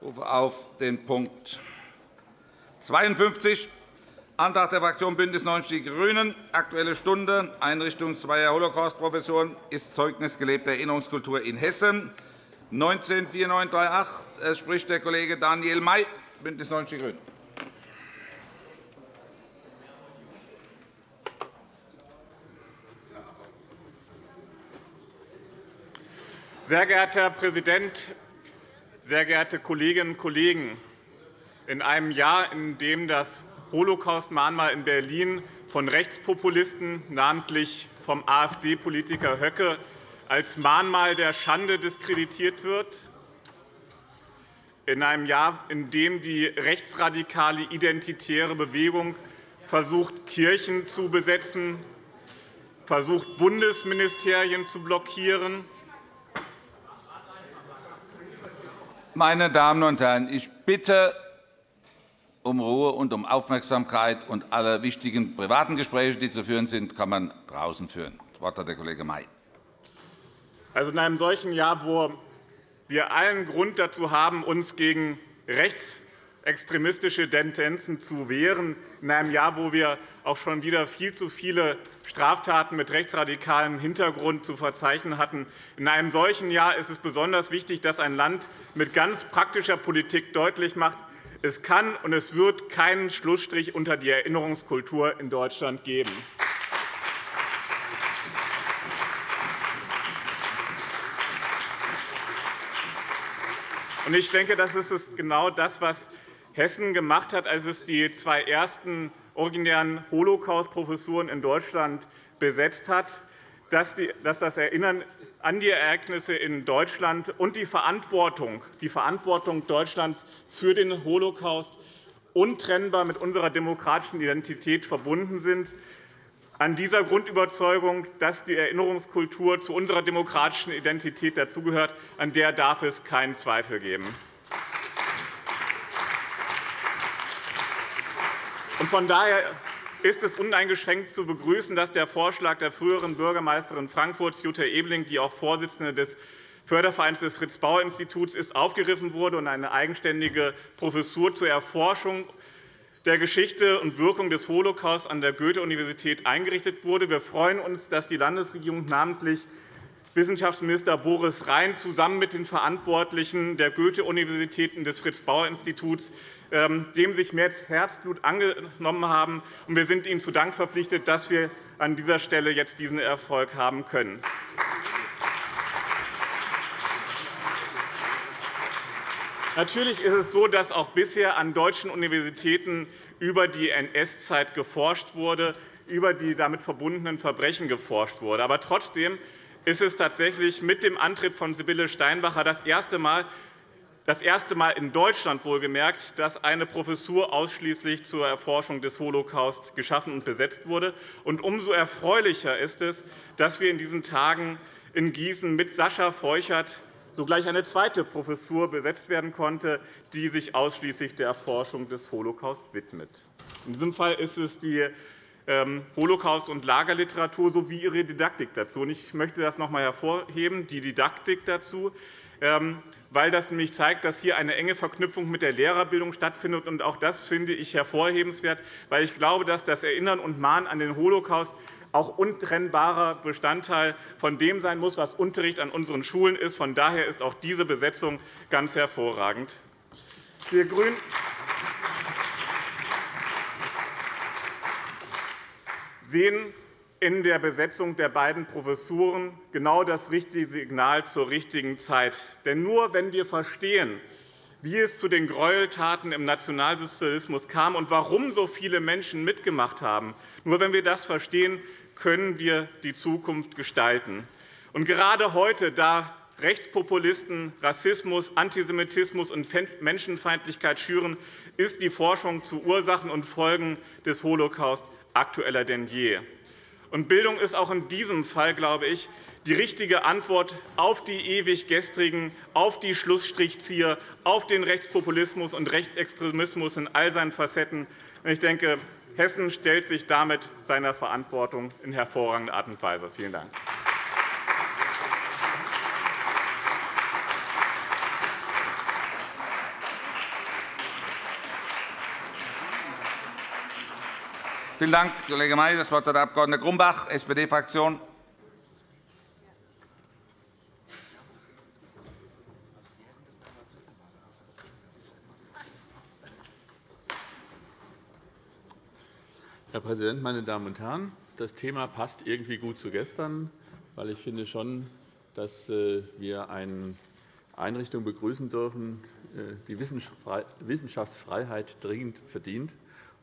Ich rufe auf den Punkt 52, Antrag der Fraktion BÜNDNIS 90 die GRÜNEN, Aktuelle Stunde, Einrichtung zweier Holocaust-Professuren ist Zeugnis gelebter Erinnerungskultur in Hessen, 19 4938. Es spricht der Kollege Daniel May, BÜNDNIS 90 die GRÜNEN. Sehr geehrter Herr Präsident, sehr geehrte Kolleginnen und Kollegen! In einem Jahr, in dem das Holocaust-Mahnmal in Berlin von Rechtspopulisten, namentlich vom AfD-Politiker Höcke, als Mahnmal der Schande diskreditiert wird, in einem Jahr, in dem die rechtsradikale identitäre Bewegung versucht, Kirchen zu besetzen, versucht, Bundesministerien zu blockieren, Meine Damen und Herren, ich bitte um Ruhe und um Aufmerksamkeit. Und alle wichtigen privaten Gespräche, die zu führen sind, kann man draußen führen. Das Wort hat der Kollege May. Also in einem solchen Jahr, wo wir allen Grund dazu haben, uns gegen rechtsextremistische Tendenzen zu wehren, in einem Jahr, wo wir auch schon wieder viel zu viele Straftaten mit rechtsradikalem Hintergrund zu verzeichnen hatten. In einem solchen Jahr ist es besonders wichtig, dass ein Land mit ganz praktischer Politik deutlich macht, es kann und es wird keinen Schlussstrich unter die Erinnerungskultur in Deutschland geben. Ich denke, das ist genau das, was Hessen gemacht hat, als es die zwei ersten originären Holocaust-Professuren in Deutschland besetzt hat, dass das Erinnern an die Ereignisse in Deutschland und die Verantwortung, die Verantwortung Deutschlands für den Holocaust untrennbar mit unserer demokratischen Identität verbunden sind. An dieser Grundüberzeugung, dass die Erinnerungskultur zu unserer demokratischen Identität dazugehört, an der darf es keinen Zweifel geben. Von daher ist es uneingeschränkt zu begrüßen, dass der Vorschlag der früheren Bürgermeisterin Frankfurts, Jutta Ebeling, die auch Vorsitzende des Fördervereins des Fritz-Bauer-Instituts ist, aufgegriffen wurde und eine eigenständige Professur zur Erforschung der Geschichte und Wirkung des Holocaust an der Goethe-Universität eingerichtet wurde. Wir freuen uns, dass die Landesregierung, namentlich Wissenschaftsminister Boris Rhein, zusammen mit den Verantwortlichen der Goethe-Universitäten des Fritz-Bauer-Instituts dem sich mehr Herzblut angenommen haben. Wir sind Ihnen zu Dank verpflichtet, dass wir an dieser Stelle jetzt diesen Erfolg haben können. Natürlich ist es so, dass auch bisher an deutschen Universitäten über die NS-Zeit geforscht wurde, über die damit verbundenen Verbrechen geforscht wurde. Aber trotzdem ist es tatsächlich mit dem Antritt von Sibylle Steinbacher das erste Mal, das erste Mal in Deutschland wohlgemerkt, dass eine Professur ausschließlich zur Erforschung des Holocaust geschaffen und besetzt wurde. Und umso erfreulicher ist es, dass wir in diesen Tagen in Gießen mit Sascha Feuchert sogleich eine zweite Professur besetzt werden konnte, die sich ausschließlich der Erforschung des Holocaust widmet. In diesem Fall ist es die ähm, Holocaust- und Lagerliteratur sowie ihre Didaktik dazu. Ich möchte das noch einmal hervorheben, die Didaktik dazu. Ähm, weil das nämlich zeigt, dass hier eine enge Verknüpfung mit der Lehrerbildung stattfindet. Auch das finde ich hervorhebenswert, weil ich glaube, dass das Erinnern und Mahnen an den Holocaust auch untrennbarer Bestandteil von dem sein muss, was Unterricht an unseren Schulen ist. Von daher ist auch diese Besetzung ganz hervorragend. Wir GRÜNEN sehen in der Besetzung der beiden Professuren genau das richtige Signal zur richtigen Zeit. Denn nur wenn wir verstehen, wie es zu den Gräueltaten im Nationalsozialismus kam und warum so viele Menschen mitgemacht haben, nur wenn wir das verstehen, können wir die Zukunft gestalten. Und gerade heute, da Rechtspopulisten Rassismus, Antisemitismus und Menschenfeindlichkeit schüren, ist die Forschung zu Ursachen und Folgen des Holocaust aktueller denn je. Und Bildung ist auch in diesem Fall, glaube ich, die richtige Antwort auf die ewig gestrigen, auf die Schlussstrichzieher, auf den Rechtspopulismus und Rechtsextremismus in all seinen Facetten. Ich denke, Hessen stellt sich damit seiner Verantwortung in hervorragender Art und Weise. Vielen Dank. Vielen Dank, Kollege May. Das Wort hat der Abg. Grumbach, SPD-Fraktion. Herr Präsident, meine Damen und Herren! Das Thema passt irgendwie gut zu gestern, weil ich finde schon, dass äh, wir eine Einrichtung begrüßen dürfen, äh, die Wissenschaftsfreiheit dringend verdient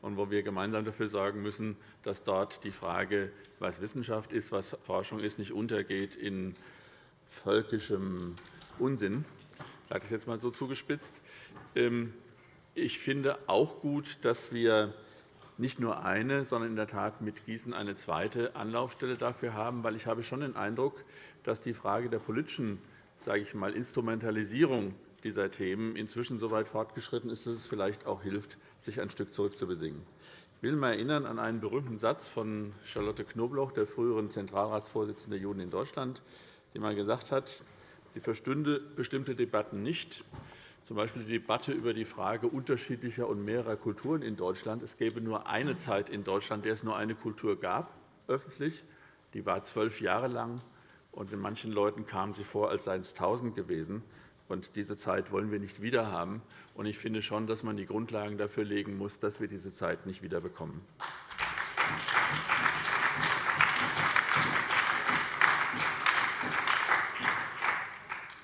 und wo wir gemeinsam dafür sorgen müssen, dass dort die Frage, was Wissenschaft ist, was Forschung ist, nicht untergeht in völkischem Unsinn. Ich sage das jetzt einmal so zugespitzt. Ähm, ich finde auch gut, dass wir nicht nur eine, sondern in der Tat mit Gießen eine zweite Anlaufstelle dafür haben. Weil ich habe schon den Eindruck, dass die Frage der politischen sage ich mal, Instrumentalisierung dieser Themen inzwischen so weit fortgeschritten ist, dass es vielleicht auch hilft, sich ein Stück zurückzubesingen. Ich will einmal erinnern an einen berühmten Satz von Charlotte Knobloch, der früheren Zentralratsvorsitzenden der Juden in Deutschland, die einmal gesagt hat, sie verstünde bestimmte Debatten nicht, z. B. die Debatte über die Frage unterschiedlicher und mehrerer Kulturen in Deutschland. Es gäbe nur eine Zeit in Deutschland, in der es nur eine Kultur gab, öffentlich. Die war zwölf Jahre lang, und in manchen Leuten kamen sie vor, als seien es tausend gewesen. Und diese Zeit wollen wir nicht wiederhaben. Und ich finde schon, dass man die Grundlagen dafür legen muss, dass wir diese Zeit nicht wiederbekommen.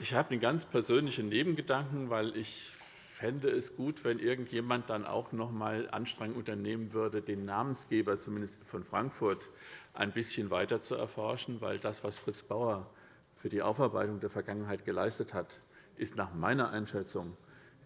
Ich habe einen ganz persönlichen Nebengedanken, weil ich fände es gut, wenn irgendjemand dann auch noch einmal Anstrengungen unternehmen würde, den Namensgeber zumindest von Frankfurt ein bisschen weiter zu erforschen, weil das, was Fritz Bauer für die Aufarbeitung der Vergangenheit geleistet hat, ist nach meiner Einschätzung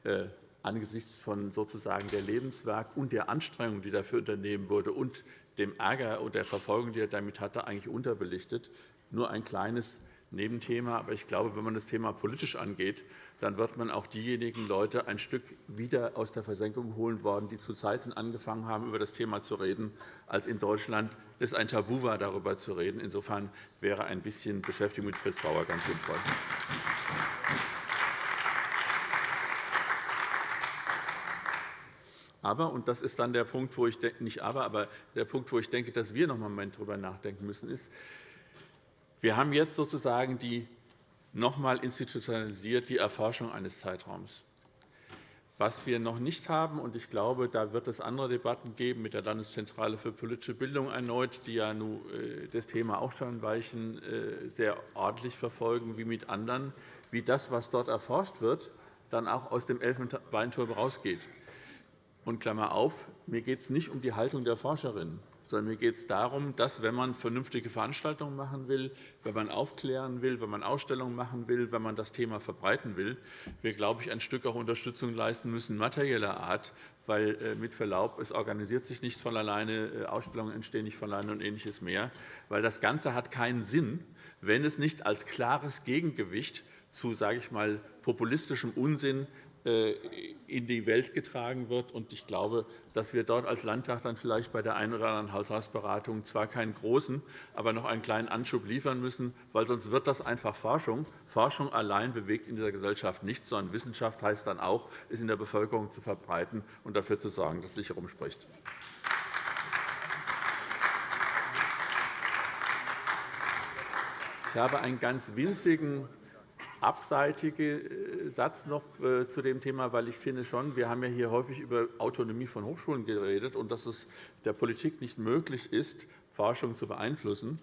äh, angesichts von sozusagen der Lebenswerk und der Anstrengung, die dafür unternehmen wurde, und dem Ärger und der Verfolgung, die er damit hatte, eigentlich unterbelichtet. Nur ein kleines Nebenthema. Aber ich glaube, wenn man das Thema politisch angeht, dann wird man auch diejenigen Leute ein Stück wieder aus der Versenkung holen wollen, die zu Zeiten angefangen haben, über das Thema zu reden, als in Deutschland es ein Tabu war, darüber zu reden. Insofern wäre ein bisschen Beschäftigung mit Fritz Bauer ganz sinnvoll. Aber, und das ist dann der Punkt, wo ich denke, nicht aber, aber der Punkt, wo ich denke, dass wir noch einmal darüber nachdenken müssen, ist, wir haben jetzt sozusagen die noch einmal institutionalisiert die Erforschung eines Zeitraums. Was wir noch nicht haben, und ich glaube, da wird es andere Debatten geben mit der Landeszentrale für politische Bildung erneut, die ja nun äh, das Thema auch schon Weichen äh, sehr ordentlich verfolgen, wie mit anderen, wie das, was dort erforscht wird, dann auch aus dem Elfenbeinturm herausgeht. Und Klammer auf, mir geht es nicht um die Haltung der Forscherinnen sondern mir geht es darum, dass, wenn man vernünftige Veranstaltungen machen will, wenn man aufklären will, wenn man Ausstellungen machen will, wenn man das Thema verbreiten will, wir, glaube ich, ein Stück auch Unterstützung leisten müssen, materieller Art, weil äh, mit Verlaub, es organisiert sich nicht von alleine, äh, Ausstellungen entstehen nicht von alleine und Ähnliches mehr, weil das Ganze hat keinen Sinn, wenn es nicht als klares Gegengewicht zu, sage ich mal, populistischem Unsinn äh, in die Welt getragen wird. Ich glaube, dass wir dort als Landtag dann vielleicht bei der einen oder anderen Haushaltsberatung zwar keinen großen, aber noch einen kleinen Anschub liefern müssen, weil sonst wird das einfach Forschung. Forschung allein bewegt in dieser Gesellschaft nichts, sondern Wissenschaft heißt dann auch, es in der Bevölkerung zu verbreiten und dafür zu sorgen, dass es sich herumspricht. Ich habe einen ganz winzigen abseitige äh, Satz noch äh, zu dem Thema, weil ich finde schon, wir haben ja hier häufig über Autonomie von Hochschulen geredet und dass es der Politik nicht möglich ist, Forschung zu beeinflussen.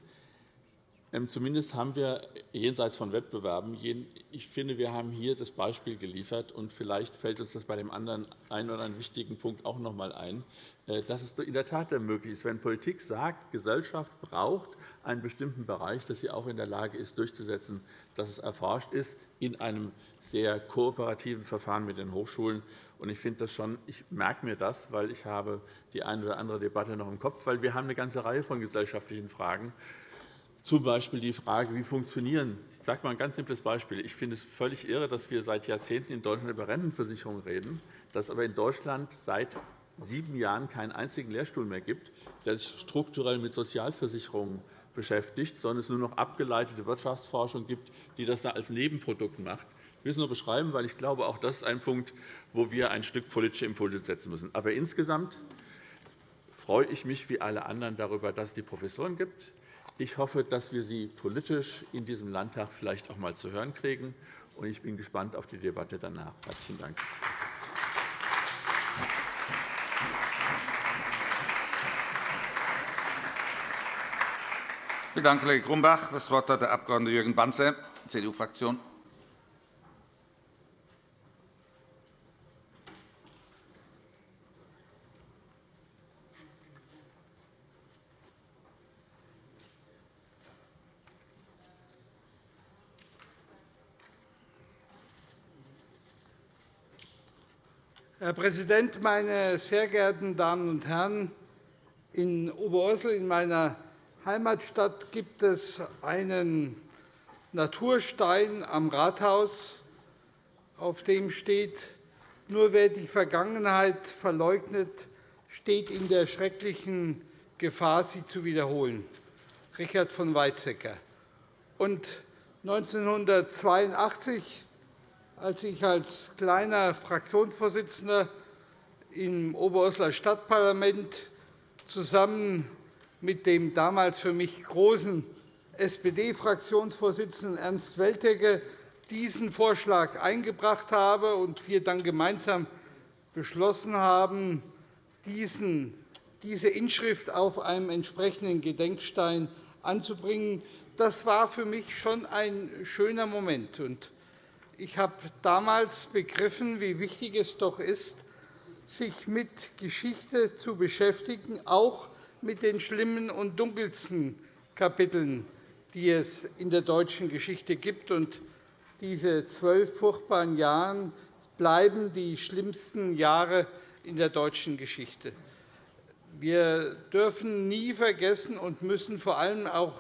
Ähm, zumindest haben wir jenseits von Wettbewerben, ich finde, wir haben hier das Beispiel geliefert, und vielleicht fällt uns das bei dem anderen einen oder anderen wichtigen Punkt auch noch einmal ein, äh, dass es in der Tat möglich ist, wenn Politik sagt, Gesellschaft braucht einen bestimmten Bereich, dass sie auch in der Lage ist, durchzusetzen, dass es erforscht ist in einem sehr kooperativen Verfahren mit den Hochschulen. Ich finde das schon, ich merke mir das, weil ich habe die eine oder andere Debatte noch im Kopf, weil wir haben eine ganze Reihe von gesellschaftlichen Fragen zum Beispiel die Frage, wie funktionieren. Ich sage mal ein ganz simples Beispiel. Ich finde es völlig irre, dass wir seit Jahrzehnten in Deutschland über Rentenversicherung reden, dass aber in Deutschland seit sieben Jahren keinen einzigen Lehrstuhl mehr gibt, der sich strukturell mit Sozialversicherungen beschäftigt, sondern es nur noch abgeleitete Wirtschaftsforschung gibt, die das als Nebenprodukt macht. Ich will es nur beschreiben, weil ich glaube, auch das ist ein Punkt, wo wir ein Stück politische Impulse setzen müssen. Aber insgesamt freue ich mich wie alle anderen darüber, dass es die Professoren gibt. Ich hoffe, dass wir sie politisch in diesem Landtag vielleicht auch einmal zu hören kriegen. Ich bin gespannt auf die Debatte danach. – Herzlichen Dank. Vielen Dank, Kollege Grumbach. – Das Wort hat der Abg. Jürgen Banzer, CDU-Fraktion. Herr Präsident, meine sehr geehrten Damen und Herren! In Oberursel, in meiner Heimatstadt, gibt es einen Naturstein am Rathaus, auf dem steht, nur wer die Vergangenheit verleugnet, steht in der schrecklichen Gefahr, sie zu wiederholen. Richard von Weizsäcker. 1982 als ich als kleiner Fraktionsvorsitzender im Oberursler Stadtparlament zusammen mit dem damals für mich großen SPD-Fraktionsvorsitzenden Ernst Weltecke diesen Vorschlag eingebracht habe und wir dann gemeinsam beschlossen haben, diese Inschrift auf einem entsprechenden Gedenkstein anzubringen. Das war für mich schon ein schöner Moment. Ich habe damals begriffen, wie wichtig es doch ist, sich mit Geschichte zu beschäftigen, auch mit den schlimmen und dunkelsten Kapiteln, die es in der deutschen Geschichte gibt. diese zwölf furchtbaren Jahre bleiben die schlimmsten Jahre in der deutschen Geschichte. Wir dürfen nie vergessen und müssen vor allem auch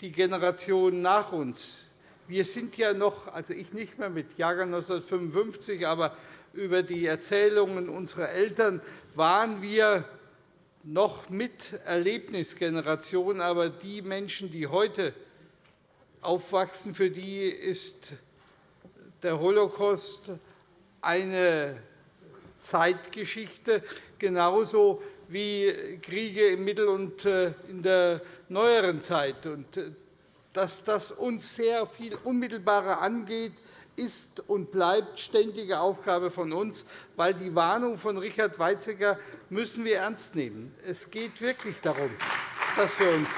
die Generation nach uns wir sind ja noch, also ich nicht mehr mit Jahrgang 1955, aber über die Erzählungen unserer Eltern waren wir noch mit Erlebnisgeneration. Aber die Menschen, die heute aufwachsen, für die ist der Holocaust eine Zeitgeschichte, genauso wie Kriege im Mittel- und äh, in der neueren Zeit dass das uns sehr viel unmittelbarer angeht, ist und bleibt ständige Aufgabe von uns, weil die Warnung von Richard Weizsäcker müssen wir ernst nehmen. Es geht wirklich darum, dass wir uns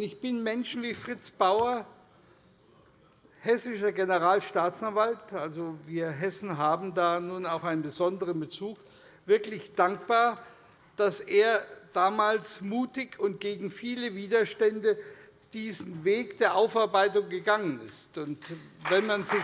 ich bin Menschen wie Fritz Bauer, hessischer Generalstaatsanwalt. Also, wir Hessen haben da nun auch einen besonderen Bezug wirklich dankbar, dass er damals mutig und gegen viele Widerstände diesen Weg der Aufarbeitung gegangen ist. Und wenn man sich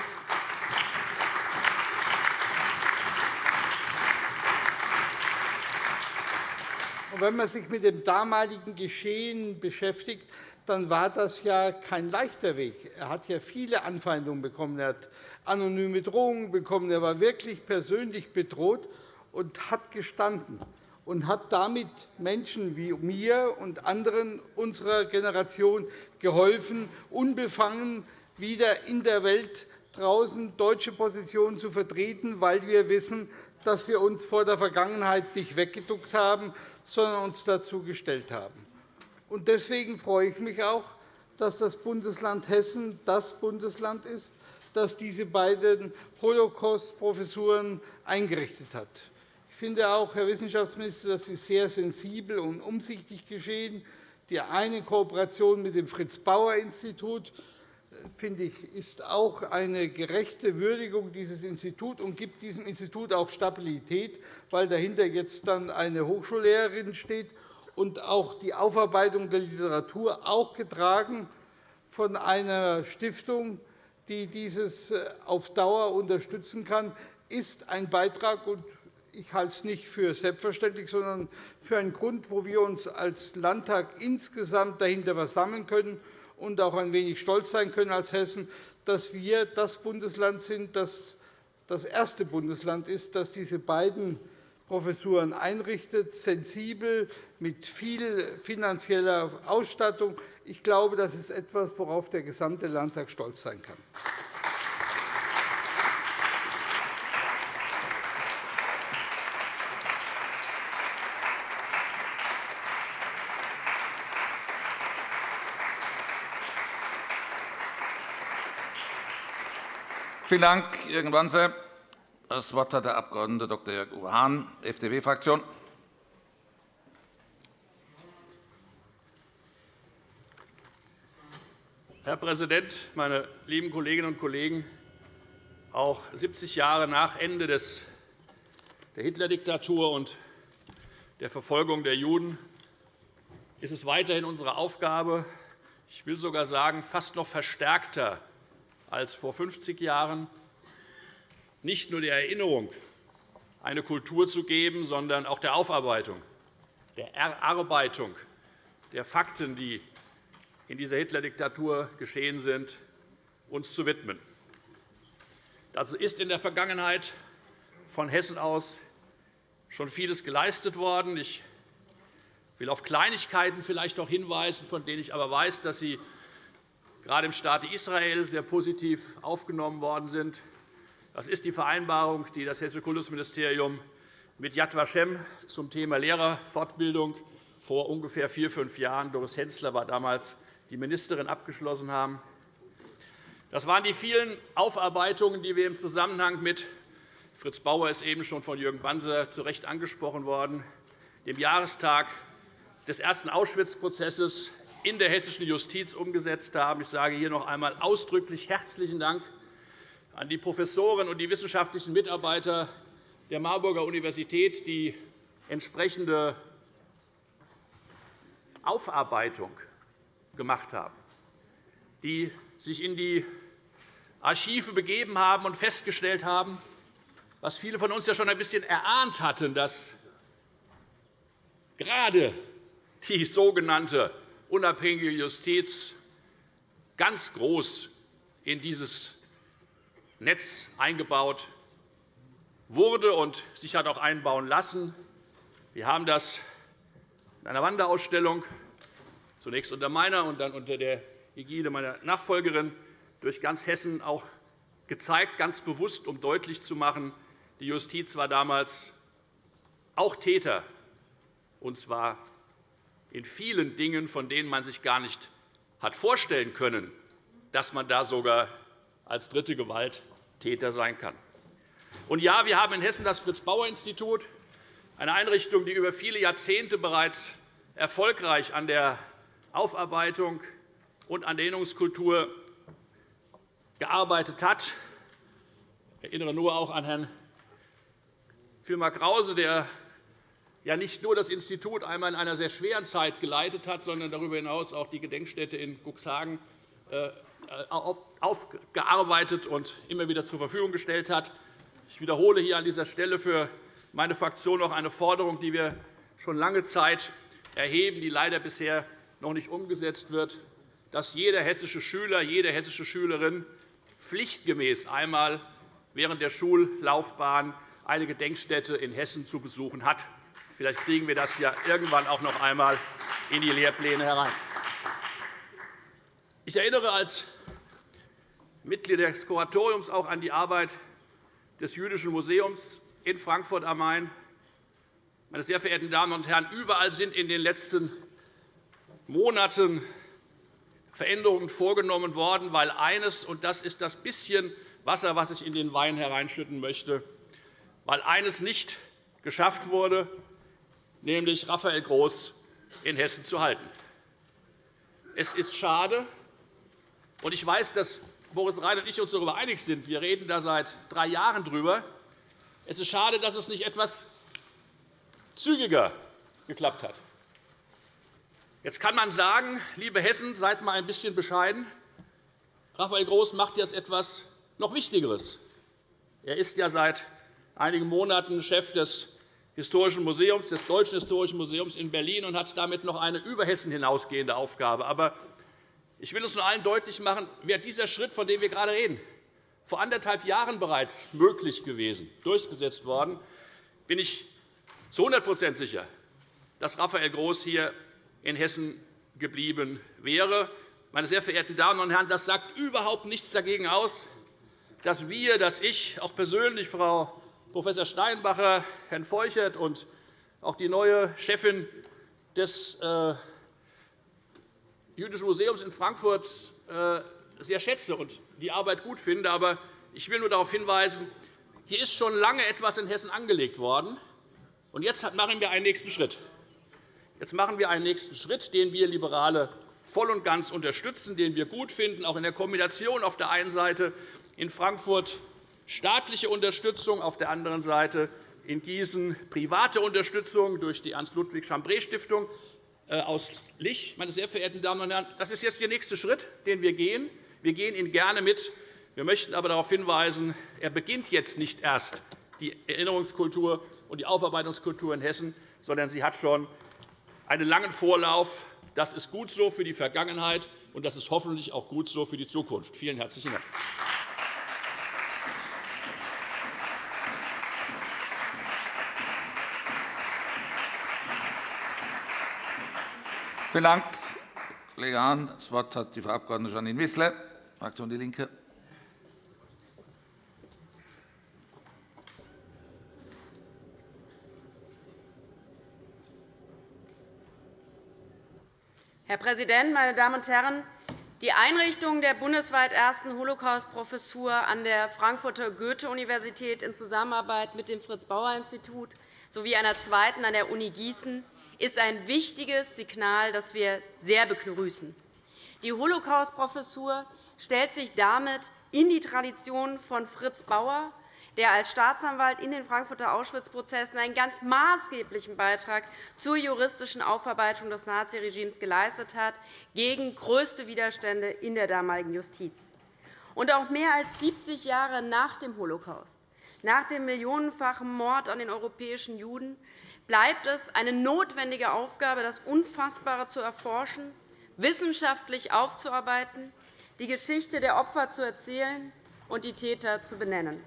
wenn man sich mit dem damaligen Geschehen beschäftigt, dann war das ja kein leichter Weg. Er hat ja viele Anfeindungen bekommen. Er hat anonyme Drohungen bekommen. Er war wirklich persönlich bedroht und hat gestanden und hat damit Menschen wie mir und anderen unserer Generation geholfen, unbefangen wieder in der Welt draußen deutsche Positionen zu vertreten, weil wir wissen, dass wir uns vor der Vergangenheit nicht weggeduckt haben, sondern uns dazu gestellt haben. Deswegen freue ich mich auch, dass das Bundesland Hessen das Bundesland ist, das diese beiden Holocaust-Professuren eingerichtet hat finde auch, Herr Wissenschaftsminister, dass Sie sehr sensibel und umsichtig geschehen. Die eine Kooperation mit dem Fritz-Bauer-Institut finde ich, ist auch eine gerechte Würdigung dieses Instituts und gibt diesem Institut auch Stabilität, weil dahinter jetzt dann eine Hochschullehrerin steht und auch die Aufarbeitung der Literatur auch getragen von einer Stiftung, die dieses auf Dauer unterstützen kann, ist ein Beitrag ich halte es nicht für selbstverständlich, sondern für einen Grund, wo wir uns als Landtag insgesamt dahinter versammeln können und auch ein wenig stolz sein können als Hessen, dass wir das Bundesland sind, das das erste Bundesland ist, das diese beiden Professuren einrichtet, sensibel, mit viel finanzieller Ausstattung. Ich glaube, das ist etwas, worauf der gesamte Landtag stolz sein kann. Vielen Dank, Jürgen Wanze. Das Wort hat der Abg. Dr. Jörg-Uwe Hahn, FDP-Fraktion. Herr Präsident, meine lieben Kolleginnen und Kollegen! Auch 70 Jahre nach Ende der Hitler-Diktatur und der Verfolgung der Juden ist es weiterhin unsere Aufgabe, ich will sogar sagen, fast noch verstärkter als vor 50 Jahren, nicht nur der Erinnerung eine Kultur zu geben, sondern auch der Aufarbeitung, der Erarbeitung der Fakten, die in dieser Hitler-Diktatur geschehen sind, uns zu widmen. Dazu ist in der Vergangenheit von Hessen aus schon vieles geleistet worden. Ich will auf Kleinigkeiten vielleicht auch hinweisen, von denen ich aber weiß, dass sie gerade im Staate Israel sehr positiv aufgenommen worden sind. Das ist die Vereinbarung, die das Hessische Kultusministerium mit Yad Vashem zum Thema Lehrerfortbildung vor ungefähr vier, fünf Jahren, Doris Hensler war damals die Ministerin, abgeschlossen haben. Das waren die vielen Aufarbeitungen, die wir im Zusammenhang mit Fritz Bauer ist eben schon von Jürgen Banzer zu Recht angesprochen worden, dem Jahrestag des ersten Auschwitz-Prozesses in der hessischen Justiz umgesetzt haben. Ich sage hier noch einmal ausdrücklich herzlichen Dank an die Professoren und die wissenschaftlichen Mitarbeiter der Marburger Universität, die entsprechende Aufarbeitung gemacht haben, die sich in die Archive begeben haben und festgestellt haben, was viele von uns ja schon ein bisschen erahnt hatten, dass gerade die sogenannte unabhängige Justiz ganz groß in dieses Netz eingebaut wurde und sich hat auch einbauen lassen. Wir haben das in einer Wanderausstellung, zunächst unter meiner und dann unter der Ägide meiner Nachfolgerin, durch ganz Hessen auch gezeigt, ganz bewusst, um deutlich zu machen, die Justiz war damals auch Täter, und zwar in vielen Dingen, von denen man sich gar nicht hat vorstellen können, dass man da sogar als dritte Gewalt Täter sein kann. Und ja, wir haben in Hessen das Fritz-Bauer-Institut, eine Einrichtung, die über viele Jahrzehnte bereits erfolgreich an der Aufarbeitung und an der Erinnerungskultur gearbeitet hat. Ich erinnere nur auch an Herrn Vilmar Krause, der ja nicht nur das Institut einmal in einer sehr schweren Zeit geleitet hat, sondern darüber hinaus auch die Gedenkstätte in Cuxhagen äh, aufgearbeitet und immer wieder zur Verfügung gestellt hat. Ich wiederhole hier an dieser Stelle für meine Fraktion noch eine Forderung, die wir schon lange Zeit erheben, die leider bisher noch nicht umgesetzt wird, dass jeder hessische Schüler, jede hessische Schülerin pflichtgemäß einmal während der Schullaufbahn eine Gedenkstätte in Hessen zu besuchen hat. Vielleicht kriegen wir das ja irgendwann auch noch einmal in die Lehrpläne herein. Ich erinnere als Mitglied des Kuratoriums auch an die Arbeit des Jüdischen Museums in Frankfurt am Main. Meine sehr verehrten Damen und Herren, überall sind in den letzten Monaten Veränderungen vorgenommen worden, weil eines, und das ist das bisschen Wasser, was ich in den Wein hereinschütten möchte, weil eines nicht geschafft wurde, nämlich Raphael Groß in Hessen zu halten. Es ist schade, und ich weiß, dass Boris Rhein und ich uns darüber einig sind. Wir reden da seit drei Jahren darüber. Es ist schade, dass es nicht etwas zügiger geklappt hat. Jetzt kann man sagen, liebe Hessen, seid einmal ein bisschen bescheiden. Raphael Groß macht jetzt etwas noch Wichtigeres. Er ist ja seit einigen Monaten Chef des Historischen Museums, des Deutschen Historischen Museums in Berlin und hat damit noch eine über Hessen hinausgehende Aufgabe. Aber ich will es nur allen deutlich machen, wäre dieser Schritt, von dem wir gerade reden, vor anderthalb Jahren bereits möglich gewesen, durchgesetzt worden, bin ich zu 100% sicher, dass Raphael Groß hier in Hessen geblieben wäre. Meine sehr verehrten Damen und Herren, das sagt überhaupt nichts dagegen aus, dass wir, dass ich, auch persönlich Frau Prof. Steinbacher, Herrn Feuchert und auch die neue Chefin des äh, Jüdischen Museums in Frankfurt äh, sehr schätze und die Arbeit gut finde. Aber Ich will nur darauf hinweisen, hier ist schon lange etwas in Hessen angelegt worden. Und jetzt machen wir einen nächsten Schritt. Jetzt machen wir einen nächsten Schritt, den wir Liberale voll und ganz unterstützen, den wir gut finden, auch in der Kombination auf der einen Seite in Frankfurt staatliche Unterstützung, auf der anderen Seite in Gießen private Unterstützung durch die Ernst-Ludwig-Chambré-Stiftung äh, aus Lich. Meine sehr verehrten Damen und Herren, das ist jetzt der nächste Schritt, den wir gehen. Wir gehen ihn gerne mit. Wir möchten aber darauf hinweisen, er beginnt jetzt nicht erst die Erinnerungskultur und die Aufarbeitungskultur in Hessen, sondern sie hat schon einen langen Vorlauf. Das ist gut so für die Vergangenheit, und das ist hoffentlich auch gut so für die Zukunft. Vielen herzlichen Dank. Vielen Dank, Kollege Hahn. Das Wort hat die Frau Abg. Janine Wissler, Fraktion DIE LINKE. Herr Präsident, meine Damen und Herren! Die Einrichtung der bundesweit ersten Holocaust-Professur an der Frankfurter Goethe-Universität in Zusammenarbeit mit dem Fritz-Bauer-Institut sowie einer zweiten an der Uni Gießen ist ein wichtiges Signal, das wir sehr begrüßen. Die Holocaust-Professur stellt sich damit in die Tradition von Fritz Bauer, der als Staatsanwalt in den Frankfurter Auschwitz-Prozessen einen ganz maßgeblichen Beitrag zur juristischen Aufarbeitung des Naziregimes geleistet hat, gegen größte Widerstände in der damaligen Justiz. Und auch mehr als 70 Jahre nach dem Holocaust, nach dem millionenfachen Mord an den europäischen Juden, bleibt es eine notwendige Aufgabe, das Unfassbare zu erforschen, wissenschaftlich aufzuarbeiten, die Geschichte der Opfer zu erzählen und die Täter zu benennen.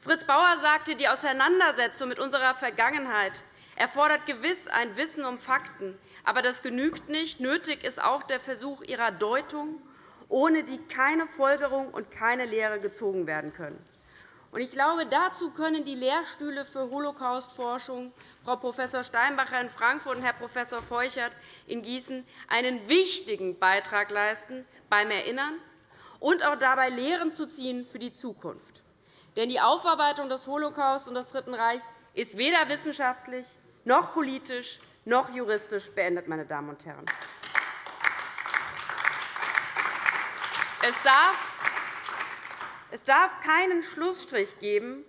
Fritz Bauer sagte, die Auseinandersetzung mit unserer Vergangenheit erfordert gewiss ein Wissen um Fakten, aber das genügt nicht. Nötig ist auch der Versuch ihrer Deutung, ohne die keine Folgerung und keine Lehre gezogen werden können. Ich glaube, dazu können die Lehrstühle für Holocaustforschung Frau Prof. Steinbacher in Frankfurt und Herr Prof. Feuchert in Gießen einen wichtigen Beitrag leisten beim Erinnern und auch dabei Lehren zu ziehen für die Zukunft. Denn die Aufarbeitung des Holocaust und des Dritten Reichs ist weder wissenschaftlich noch politisch noch juristisch beendet. Meine Damen und Herren. Es darf keinen Schlussstrich geben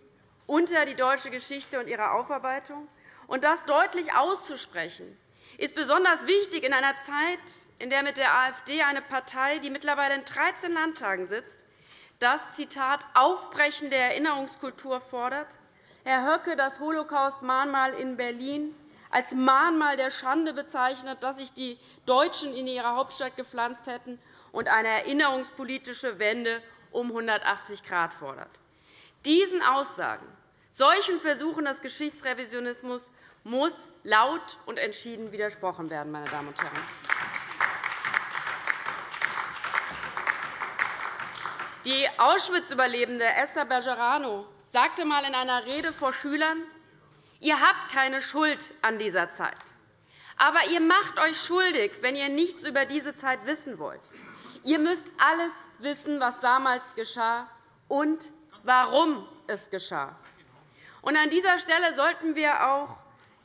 unter die deutsche Geschichte und ihre Aufarbeitung. Und das deutlich auszusprechen, ist besonders wichtig in einer Zeit, in der mit der AfD eine Partei, die mittlerweile in 13 Landtagen sitzt, das Zitat Aufbrechen der Erinnerungskultur fordert, Herr Höcke das Holocaust-Mahnmal in Berlin als Mahnmal der Schande bezeichnet, dass sich die Deutschen in ihrer Hauptstadt gepflanzt hätten, und eine erinnerungspolitische Wende um 180 Grad fordert. Diesen Aussagen, solchen Versuchen des Geschichtsrevisionismus muss laut und entschieden widersprochen werden. Meine Damen und Herren. Die Auschwitz-Überlebende Esther Bergerano sagte einmal in einer Rede vor Schülern, ihr habt keine Schuld an dieser Zeit. Aber ihr macht euch schuldig, wenn ihr nichts über diese Zeit wissen wollt. Ihr müsst alles wissen, was damals geschah und warum es geschah. an dieser Stelle sollten wir auch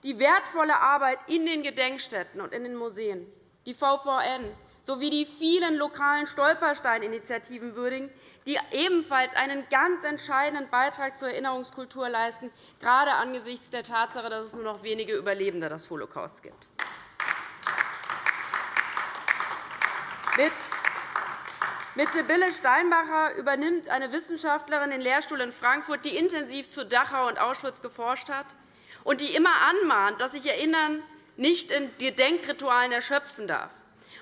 die wertvolle Arbeit in den Gedenkstätten und in den Museen, die VVN sowie die vielen lokalen Stolpersteininitiativen würdigen, die ebenfalls einen ganz entscheidenden Beitrag zur Erinnerungskultur leisten, gerade angesichts der Tatsache, dass es nur noch wenige Überlebende des Holocaust gibt. Mit Sibylle Steinbacher übernimmt eine Wissenschaftlerin den Lehrstuhl in Frankfurt, die intensiv zu Dachau und Auschwitz geforscht hat und die immer anmahnt, dass sich Erinnern nicht in Gedenkritualen erschöpfen darf.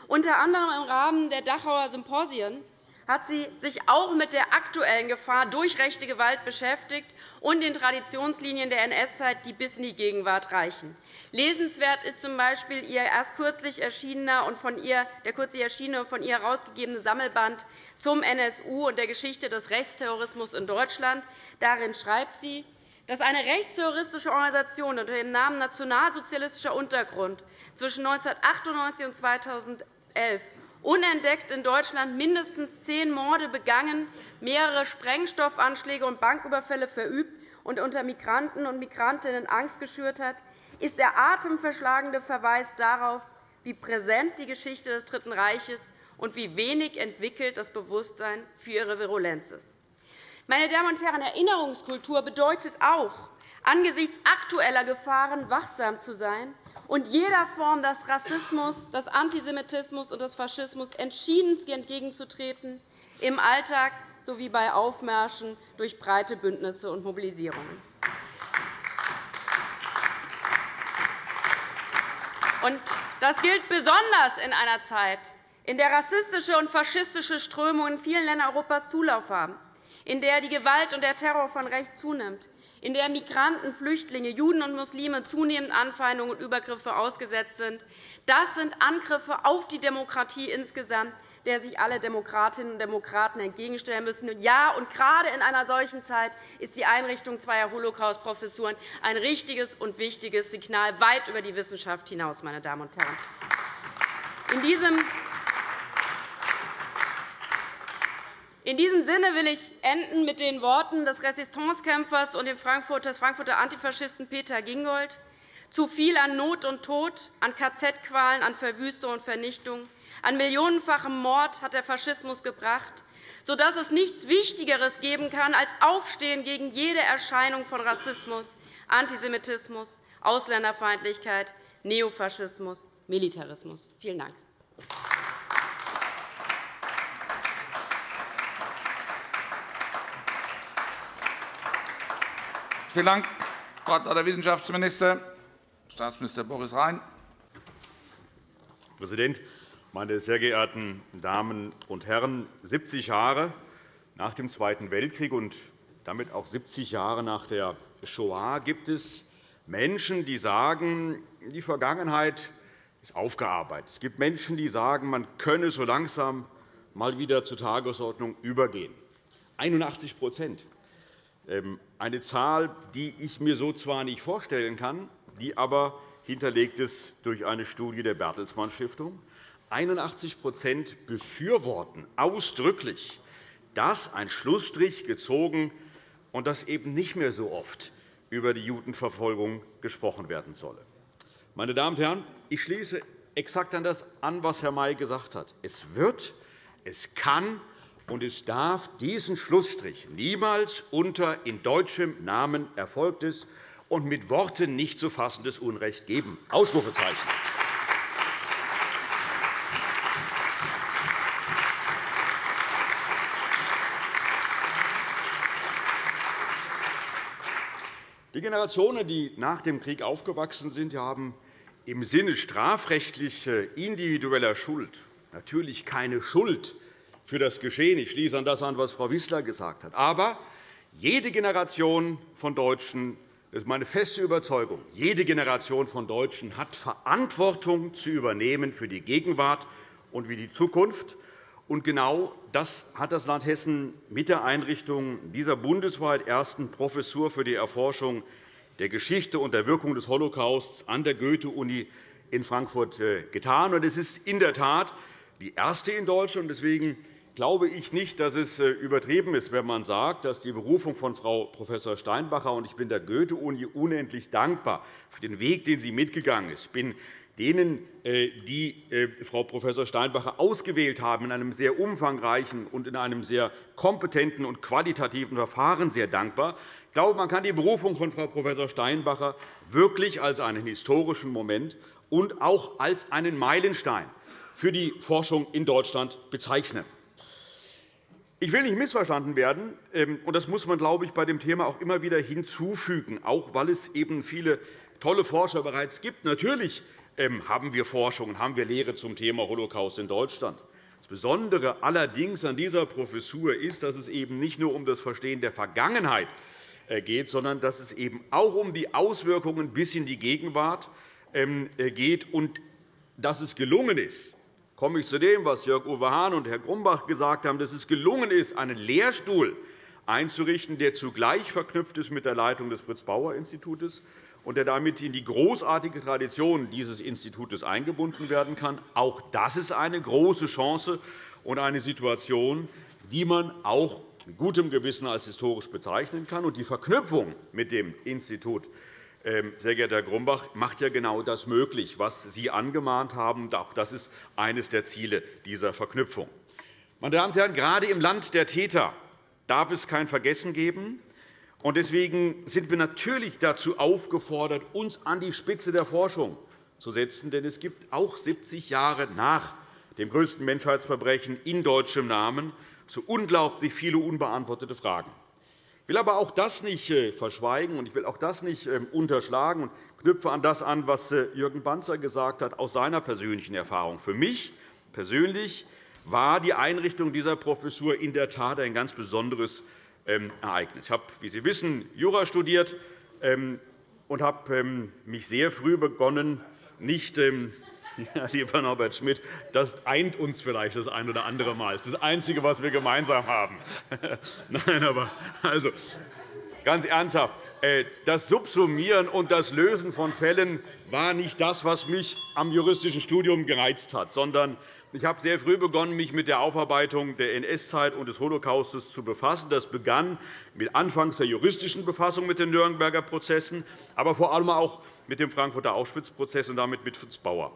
Unter anderem im Rahmen der Dachauer Symposien hat sie sich auch mit der aktuellen Gefahr durch rechte Gewalt beschäftigt und den Traditionslinien der NS-Zeit, die bis in die Gegenwart reichen. Lesenswert ist z.B. ihr erst kürzlich erschienener und von ihr, der kürzlich erschienene und von ihr herausgegebene Sammelband zum NSU und der Geschichte des Rechtsterrorismus in Deutschland. Darin schreibt sie, dass eine rechtsterroristische Organisation unter dem Namen Nationalsozialistischer Untergrund zwischen 1998 und 2011 unentdeckt in Deutschland mindestens zehn Morde begangen, mehrere Sprengstoffanschläge und Banküberfälle verübt und unter Migranten und Migrantinnen Angst geschürt hat, ist der atemverschlagende Verweis darauf, wie präsent die Geschichte des Dritten Reiches und wie wenig entwickelt das Bewusstsein für ihre Virulenz ist. Meine Damen und Herren, Erinnerungskultur bedeutet auch, angesichts aktueller Gefahren wachsam zu sein und jeder Form des Rassismus, des Antisemitismus und des Faschismus entschieden entgegenzutreten, im Alltag sowie bei Aufmärschen durch breite Bündnisse und Mobilisierungen. Das gilt besonders in einer Zeit, in der rassistische und faschistische Strömungen in vielen Ländern Europas Zulauf haben, in der die Gewalt und der Terror von rechts zunimmt, in der Migranten, Flüchtlinge, Juden und Muslime zunehmend Anfeindungen und Übergriffe ausgesetzt sind. Das sind Angriffe auf die Demokratie insgesamt, der sich alle Demokratinnen und Demokraten entgegenstellen müssen. Ja, und gerade in einer solchen Zeit ist die Einrichtung zweier Holocaust-Professuren ein richtiges und wichtiges Signal weit über die Wissenschaft hinaus. Meine Damen und Herren. In diesem In diesem Sinne will ich enden mit den Worten des Resistancekämpfers und des Frankfurter Antifaschisten Peter Gingold. Zu viel an Not und Tod, an KZ-Qualen, an Verwüstung und Vernichtung, an millionenfachem Mord hat der Faschismus gebracht, sodass es nichts Wichtigeres geben kann als Aufstehen gegen jede Erscheinung von Rassismus, Antisemitismus, Ausländerfeindlichkeit, Neofaschismus, Militarismus. Vielen Dank. Vielen Dank, Frau. Wissenschaftsminister. Staatsminister Boris Rhein. Herr Präsident, meine sehr geehrten Damen und Herren! 70 Jahre nach dem Zweiten Weltkrieg und damit auch 70 Jahre nach der Shoah gibt es Menschen, die sagen, die Vergangenheit ist aufgearbeitet. Es gibt Menschen, die sagen, man könne so langsam mal wieder zur Tagesordnung übergehen. 81 ähm, eine Zahl, die ich mir so zwar nicht vorstellen kann, die aber hinterlegt ist durch eine Studie der Bertelsmann Stiftung. 81% befürworten ausdrücklich, dass ein Schlussstrich gezogen und dass eben nicht mehr so oft über die Judenverfolgung gesprochen werden solle. Meine Damen und Herren, ich schließe exakt an das an, was Herr May gesagt hat. Es wird, es kann und es darf diesen Schlussstrich niemals unter in deutschem Namen erfolgtes und mit Worten nicht zu fassendes Unrecht geben. Ausrufezeichen. Die Generationen, die nach dem Krieg aufgewachsen sind, haben im Sinne strafrechtlich individueller Schuld natürlich keine Schuld für das Geschehen. Ich schließe an das an, was Frau Wissler gesagt hat. Aber jede Generation von Deutschen das ist meine feste Überzeugung. Jede Generation von Deutschen hat Verantwortung zu übernehmen für die Gegenwart und für die Zukunft. Und genau das hat das Land Hessen mit der Einrichtung dieser bundesweit ersten Professur für die Erforschung der Geschichte und der Wirkung des Holocausts an der Goethe-Uni in Frankfurt äh, getan. Es ist in der Tat die erste in Deutschland. Deswegen glaube ich nicht, dass es äh, übertrieben ist, wenn man sagt, dass die Berufung von Frau Prof. Steinbacher – und ich bin der Goethe-Uni unendlich dankbar für den Weg, den sie mitgegangen ist. Ich bin denen, äh, die äh, Frau Prof. Steinbacher ausgewählt haben, in einem sehr umfangreichen und in einem sehr kompetenten und qualitativen Verfahren sehr dankbar. Ich glaube, man kann die Berufung von Frau Prof. Steinbacher wirklich als einen historischen Moment und auch als einen Meilenstein für die Forschung in Deutschland bezeichnen. Ich will nicht missverstanden werden, ähm, und das muss man, glaube ich, bei dem Thema auch immer wieder hinzufügen, auch weil es eben viele tolle Forscher bereits gibt. Natürlich ähm, haben wir Forschung und haben wir Lehre zum Thema Holocaust in Deutschland. Das Besondere allerdings an dieser Professur ist, dass es eben nicht nur um das Verstehen der Vergangenheit äh, geht, sondern dass es eben auch um die Auswirkungen bis in die Gegenwart ähm, äh, geht und dass es gelungen ist, komme ich zu dem, was Jörg-Uwe Hahn und Herr Grumbach gesagt haben, dass es gelungen ist, einen Lehrstuhl einzurichten, der zugleich verknüpft ist mit der Leitung des Fritz-Bauer-Instituts und der damit in die großartige Tradition dieses Instituts eingebunden werden kann. Auch das ist eine große Chance und eine Situation, die man auch mit gutem Gewissen als historisch bezeichnen kann. Und die Verknüpfung mit dem Institut sehr geehrter Herr Grumbach, macht ja genau das möglich, was Sie angemahnt haben. Auch das ist eines der Ziele dieser Verknüpfung. Meine Damen und Herren, gerade im Land der Täter darf es kein Vergessen geben. Deswegen sind wir natürlich dazu aufgefordert, uns an die Spitze der Forschung zu setzen. Denn es gibt auch 70 Jahre nach dem größten Menschheitsverbrechen in deutschem Namen so unglaublich viele unbeantwortete Fragen. Ich will aber auch das nicht äh, verschweigen, und ich will auch das nicht ähm, unterschlagen und knüpfe an das an, was äh, Jürgen Banzer gesagt hat, aus seiner persönlichen Erfahrung. Für mich persönlich war die Einrichtung dieser Professur in der Tat ein ganz besonderes ähm, Ereignis. Ich habe, wie Sie wissen, Jura studiert ähm, und habe mich sehr früh begonnen, nicht ja, lieber Norbert Schmidt, das eint uns vielleicht das ein oder andere Mal. Das ist das Einzige, was wir gemeinsam haben. Nein, aber also, ganz ernsthaft. Äh, das Subsumieren und das Lösen von Fällen war nicht das, was mich am juristischen Studium gereizt hat, sondern ich habe sehr früh begonnen, mich mit der Aufarbeitung der NS-Zeit und des Holocaustes zu befassen. Das begann mit anfangs der juristischen Befassung mit den Nürnberger Prozessen, aber vor allem auch mit dem Frankfurter Auschwitz-Prozess und damit mit Fritz Bauer.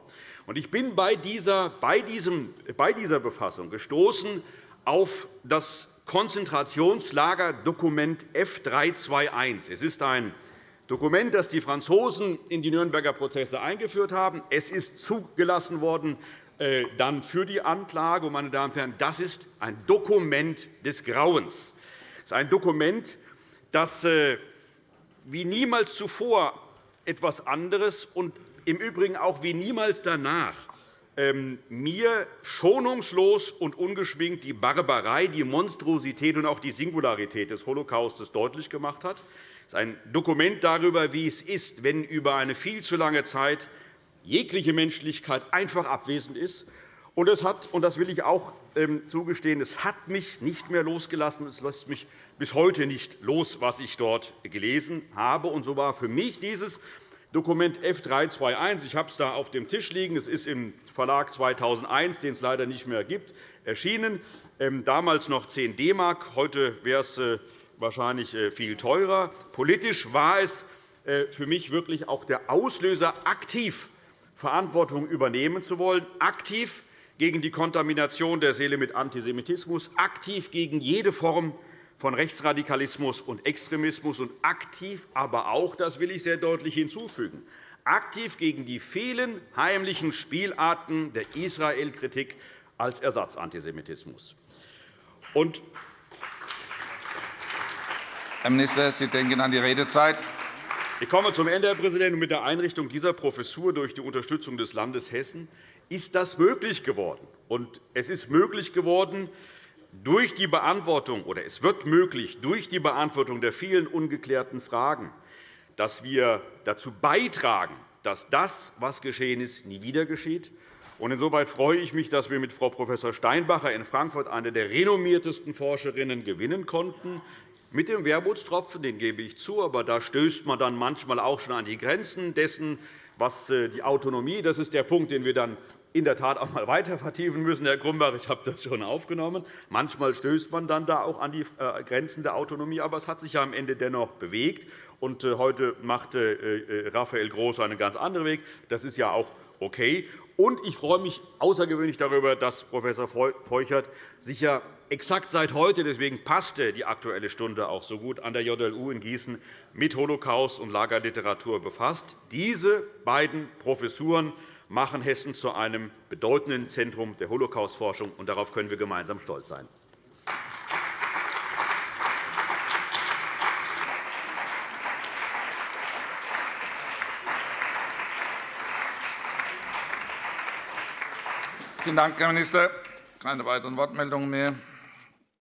Ich bin bei dieser, bei, diesem, bei dieser Befassung gestoßen auf das Konzentrationslagerdokument F321. Es ist ein Dokument, das die Franzosen in die Nürnberger Prozesse eingeführt haben. Es ist zugelassen worden dann für die Anklage. Meine Damen und Herren, das ist ein Dokument des Grauens. Es ist ein Dokument, das äh, wie niemals zuvor etwas anderes und im Übrigen auch wie niemals danach ähm, mir schonungslos und ungeschminkt die Barbarei, die Monstrosität und auch die Singularität des Holocaustes deutlich gemacht hat. Es ist ein Dokument darüber, wie es ist, wenn über eine viel zu lange Zeit jegliche Menschlichkeit einfach abwesend ist. Und es hat, und das will ich auch ähm, zugestehen, es hat mich nicht mehr losgelassen. Es lässt mich bis heute nicht los, was ich dort gelesen habe. Und so war für mich dieses Dokument F321. Ich habe es da auf dem Tisch liegen. Es ist im Verlag 2001, den es leider nicht mehr gibt, erschienen. Ähm, damals noch 10 DM. Heute wäre es äh, wahrscheinlich äh, viel teurer. Politisch war es äh, für mich wirklich auch der Auslöser, aktiv Verantwortung übernehmen zu wollen, aktiv gegen die Kontamination der Seele mit Antisemitismus, aktiv gegen jede Form von Rechtsradikalismus und Extremismus und aktiv aber auch, das will ich sehr deutlich hinzufügen, aktiv gegen die vielen heimlichen Spielarten der Israel-Kritik als Ersatzantisemitismus. Und Herr Minister, Sie denken an die Redezeit. Ich komme zum Ende, Herr Präsident. Mit der Einrichtung dieser Professur durch die Unterstützung des Landes Hessen ist das möglich geworden. Und es ist möglich geworden, durch die Beantwortung, oder es wird möglich, durch die Beantwortung der vielen ungeklärten Fragen, dass wir dazu beitragen, dass das, was geschehen ist, nie wieder geschieht. Insoweit freue ich mich, dass wir mit Frau Prof. Steinbacher in Frankfurt eine der renommiertesten Forscherinnen gewinnen konnten. Mit dem Wermutstropfen, den gebe ich zu, aber da stößt man dann manchmal auch schon an die Grenzen dessen, was äh, die Autonomie, das ist der Punkt, den wir dann in der Tat auch einmal weiter vertiefen müssen, Herr Grumbach. Ich habe das schon aufgenommen. Manchmal stößt man dann da auch an die äh, Grenzen der Autonomie. Aber es hat sich ja am Ende dennoch bewegt. Äh, heute macht Raphael Groß einen ganz anderen Weg. Das ist ja auch okay. Und ich freue mich außergewöhnlich darüber, dass Prof. Feuchert sich ja exakt seit heute, deswegen passte die Aktuelle Stunde auch so gut, an der JLU in Gießen mit Holocaust und Lagerliteratur befasst. Diese beiden Professuren machen Hessen zu einem bedeutenden Zentrum der Holocaustforschung, und darauf können wir gemeinsam stolz sein. Vielen Dank, Herr Minister. Keine weiteren Wortmeldungen mehr.